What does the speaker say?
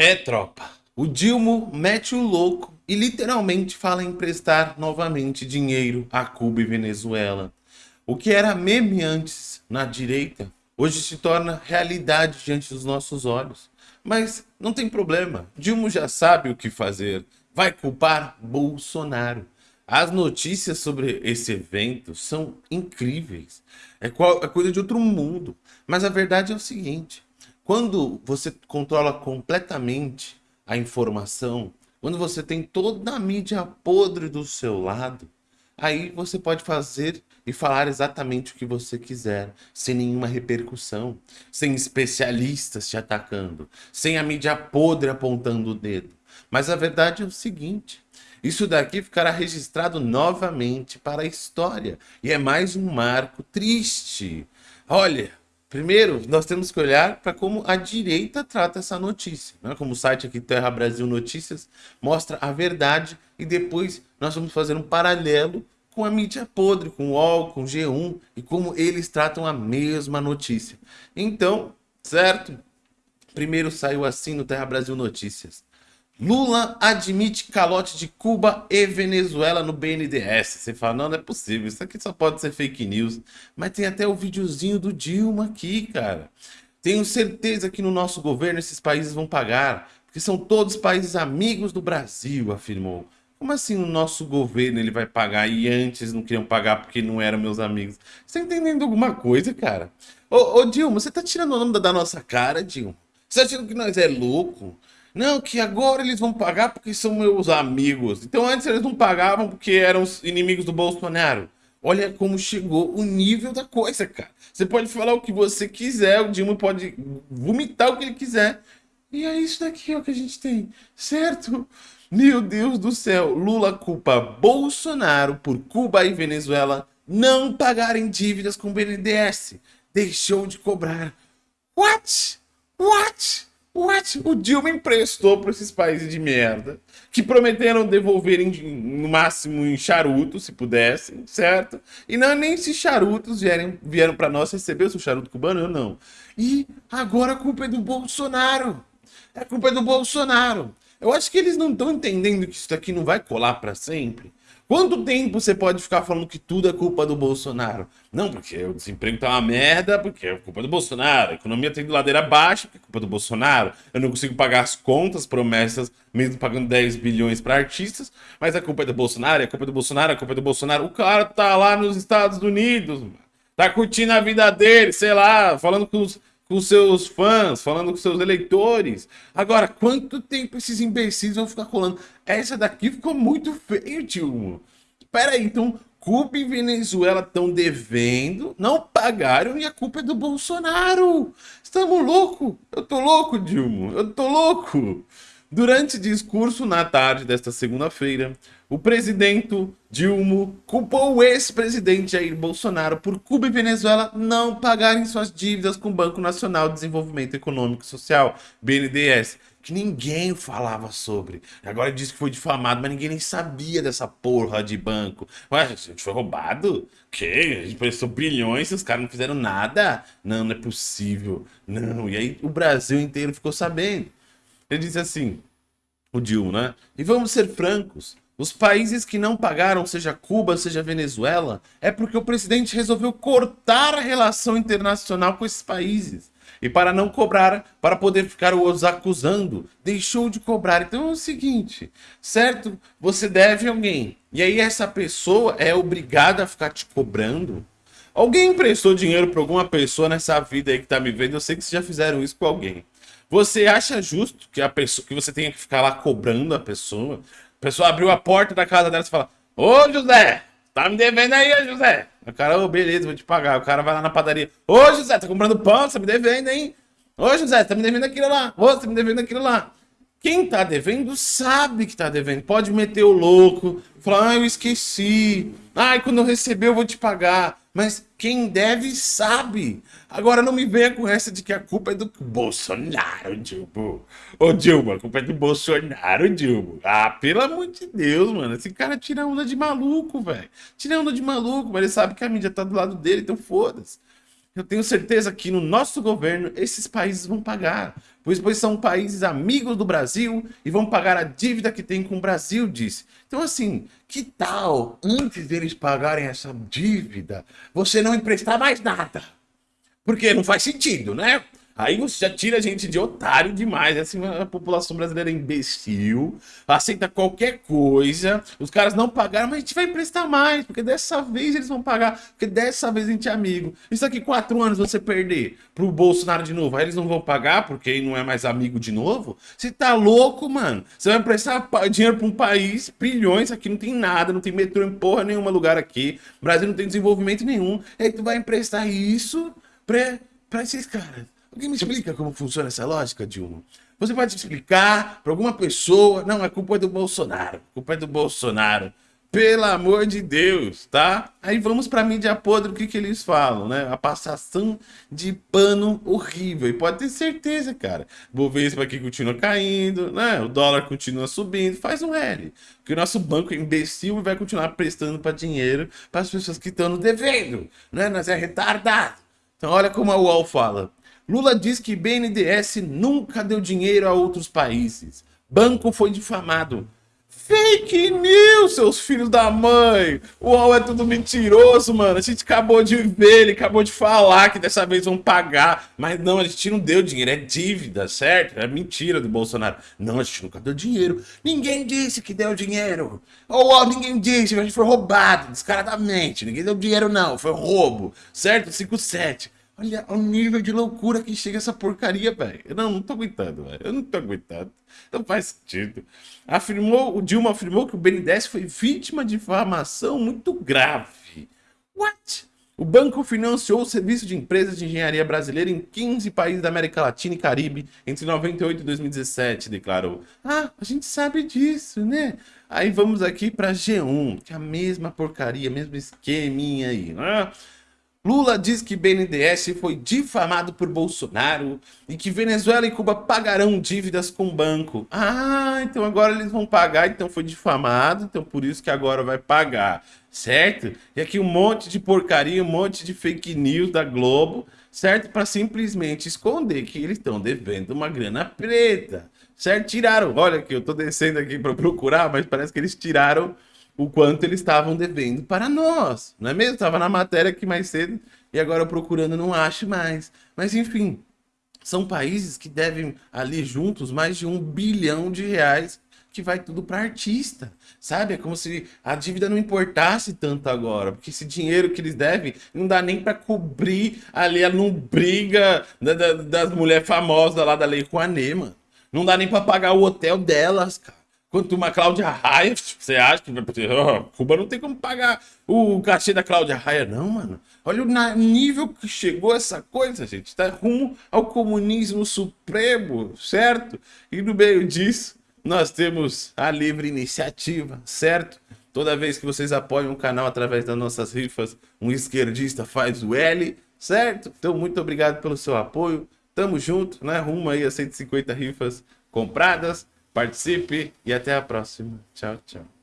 É, tropa. O Dilma mete o louco e literalmente fala em emprestar novamente dinheiro a Cuba e Venezuela. O que era meme antes na direita, hoje se torna realidade diante dos nossos olhos. Mas não tem problema, Dilma já sabe o que fazer. Vai culpar Bolsonaro. As notícias sobre esse evento são incríveis. É, é coisa de outro mundo. Mas a verdade é o seguinte. Quando você controla completamente a informação, quando você tem toda a mídia podre do seu lado, aí você pode fazer e falar exatamente o que você quiser, sem nenhuma repercussão, sem especialistas te atacando, sem a mídia podre apontando o dedo. Mas a verdade é o seguinte, isso daqui ficará registrado novamente para a história, e é mais um marco triste. Olha, Primeiro, nós temos que olhar para como a direita trata essa notícia. Né? Como o site aqui Terra Brasil Notícias mostra a verdade e depois nós vamos fazer um paralelo com a mídia podre, com o UOL, com o G1 e como eles tratam a mesma notícia. Então, certo? Primeiro saiu assim no Terra Brasil Notícias. Lula admite calote de Cuba e Venezuela no BNDES. Você fala, não, não é possível, isso aqui só pode ser fake news. Mas tem até o videozinho do Dilma aqui, cara. Tenho certeza que no nosso governo esses países vão pagar, porque são todos países amigos do Brasil, afirmou. Como assim o nosso governo ele vai pagar e antes não queriam pagar porque não eram meus amigos? Você tá entendendo alguma coisa, cara? Ô, ô Dilma, você tá tirando o nome da nossa cara, Dilma? Você tá achando que nós é louco? Não, que agora eles vão pagar porque são meus amigos. Então antes eles não pagavam porque eram os inimigos do Bolsonaro. Olha como chegou o nível da coisa, cara. Você pode falar o que você quiser, o Dilma pode vomitar o que ele quiser. E é isso daqui ó, que a gente tem, certo? Meu Deus do céu, Lula culpa Bolsonaro por Cuba e Venezuela não pagarem dívidas com o BNDES. Deixou de cobrar. What? What? What? O Dilma emprestou para esses países de merda, que prometeram devolver em, no máximo em charutos, se pudessem, certo? E não nem se charutos vieram, vieram para nós receber o seu charuto cubano, eu não. E agora a culpa é do Bolsonaro. A culpa é do Bolsonaro. Eu acho que eles não estão entendendo que isso aqui não vai colar para sempre. Quanto tempo você pode ficar falando que tudo é culpa do Bolsonaro? Não, porque o desemprego tá uma merda, porque é culpa do Bolsonaro. A economia tá de ladeira baixa, porque é culpa do Bolsonaro. Eu não consigo pagar as contas, promessas, mesmo pagando 10 bilhões para artistas, mas a culpa é do Bolsonaro, a culpa é do Bolsonaro, a culpa é do Bolsonaro. O cara tá lá nos Estados Unidos, tá curtindo a vida dele, sei lá, falando com os com seus fãs, falando com seus eleitores. Agora, quanto tempo esses imbecis vão ficar colando? Essa daqui ficou muito feio, tio. Pera aí, então Cuba e Venezuela estão devendo, não pagaram e a culpa é do Bolsonaro. Estamos loucos? Eu tô louco, Dilma. Eu tô louco. Durante discurso na tarde desta segunda-feira, o presidente Dilma culpou o ex-presidente Jair Bolsonaro por Cuba e Venezuela não pagarem suas dívidas com o Banco Nacional de Desenvolvimento Econômico e Social, BNDES, que ninguém falava sobre. Agora diz que foi difamado, mas ninguém nem sabia dessa porra de banco. Ué, a gente foi roubado? Que? A gente prestou bilhões e os caras não fizeram nada? Não, não é possível. Não, e aí o Brasil inteiro ficou sabendo. Ele disse assim, o Dilma, né? E vamos ser francos, os países que não pagaram, seja Cuba, seja Venezuela, é porque o presidente resolveu cortar a relação internacional com esses países. E para não cobrar, para poder ficar os acusando, deixou de cobrar. Então é o seguinte, certo? Você deve alguém. E aí essa pessoa é obrigada a ficar te cobrando. Alguém emprestou dinheiro para alguma pessoa nessa vida aí que tá me vendo? Eu sei que vocês já fizeram isso com alguém. Você acha justo que a pessoa que você tenha que ficar lá cobrando a pessoa? A pessoa abriu a porta da casa dela e fala: Ô José, tá me devendo aí, José. O cara, ô, oh, beleza, vou te pagar. O cara vai lá na padaria: Ô José, tá comprando pão, você tá me devendo, hein? Ô José, tá me devendo aquilo lá. Ô, você tá me devendo aquilo lá. Quem tá devendo sabe que tá devendo. Pode meter o louco, falar, ah, eu esqueci. Ai, quando eu receber eu vou te pagar. Mas quem deve sabe. Agora não me venha com essa de que a culpa é do Bolsonaro, Dilma. Ô Dilma, a culpa é do Bolsonaro, Dilma. Ah, pelo amor de Deus, mano. Esse cara tira onda de maluco, velho. Tira onda de maluco, mas ele sabe que a mídia tá do lado dele, então foda-se. Eu tenho certeza que no nosso governo esses países vão pagar, pois, pois são países amigos do Brasil e vão pagar a dívida que tem com o Brasil, disse. Então assim, que tal, antes deles pagarem essa dívida, você não emprestar mais nada? Porque não faz sentido, né? Aí você já tira a gente de otário demais. Assim, a população brasileira é imbecil, aceita qualquer coisa. Os caras não pagaram, mas a gente vai emprestar mais, porque dessa vez eles vão pagar, porque dessa vez a gente é amigo. Isso aqui quatro anos você perder pro Bolsonaro de novo, aí eles não vão pagar porque não é mais amigo de novo? Você tá louco, mano? Você vai emprestar dinheiro pra um país, bilhões, aqui não tem nada, não tem metrô em porra nenhuma lugar aqui. O Brasil não tem desenvolvimento nenhum. E aí tu vai emprestar isso pra, pra esses caras. Alguém me explica como funciona essa lógica, Dilma? Você pode explicar para alguma pessoa, não, a culpa é do Bolsonaro, a culpa é do Bolsonaro. Pelo amor de Deus, tá? Aí vamos para mídia podre, o que, que eles falam, né? A passação de pano horrível. E pode ter certeza, cara. Bovespa aqui continua caindo, né? O dólar continua subindo, faz um L. Porque o nosso banco é imbecil e vai continuar prestando para dinheiro para as pessoas que estão no devendo, né? Nós é retardado. Então olha como a UOL fala. Lula diz que BNDES nunca deu dinheiro a outros países. Banco foi difamado. Fake news, seus filhos da mãe! O UOL é tudo mentiroso, mano. A gente acabou de ver, ele acabou de falar que dessa vez vão pagar. Mas não, a gente não deu dinheiro, é dívida, certo? É mentira do Bolsonaro. Não, a gente nunca deu dinheiro. Ninguém disse que deu dinheiro. O UOL ninguém disse, a gente foi roubado, descaradamente. Ninguém deu dinheiro não, foi roubo, certo? 57. Olha o nível de loucura que chega essa porcaria, velho. Eu não, não tô aguentando, velho. Eu não tô aguentando. Não faz sentido. Afirmou, o Dilma afirmou que o BNDES foi vítima de difamação muito grave. What? O banco financiou o serviço de empresas de engenharia brasileira em 15 países da América Latina e Caribe entre 98 e 2017, declarou. Ah, a gente sabe disso, né? Aí vamos aqui para G1, que é a mesma porcaria, mesmo esqueminha aí, né? Lula diz que BNDES foi difamado por Bolsonaro e que Venezuela e Cuba pagarão dívidas com o banco. Ah, então agora eles vão pagar, então foi difamado, então por isso que agora vai pagar, certo? E aqui um monte de porcaria, um monte de fake news da Globo, certo? Para simplesmente esconder que eles estão devendo uma grana preta, certo? Tiraram, olha que eu tô descendo aqui para procurar, mas parece que eles tiraram o quanto eles estavam devendo para nós, não é mesmo? Estava na matéria aqui mais cedo e agora procurando não acho mais. Mas enfim, são países que devem ali juntos mais de um bilhão de reais que vai tudo para artista, sabe? É como se a dívida não importasse tanto agora, porque esse dinheiro que eles devem não dá nem para cobrir ali a não briga da, da, das mulheres famosas lá da Lei Rouanet, mano. Não dá nem para pagar o hotel delas, cara. Quanto uma Cláudia Raia, você acha que vai oh, Cuba não tem como pagar o cachê da Cláudia Raia, não, mano. Olha o nível que chegou essa coisa, gente. Tá rumo ao comunismo supremo, certo? E no meio disso, nós temos a livre iniciativa, certo? Toda vez que vocês apoiam o canal através das nossas rifas, um esquerdista faz o L, certo? Então, muito obrigado pelo seu apoio. Tamo junto, né? Rumo aí a 150 rifas compradas. Participe e até a próxima. Tchau, tchau.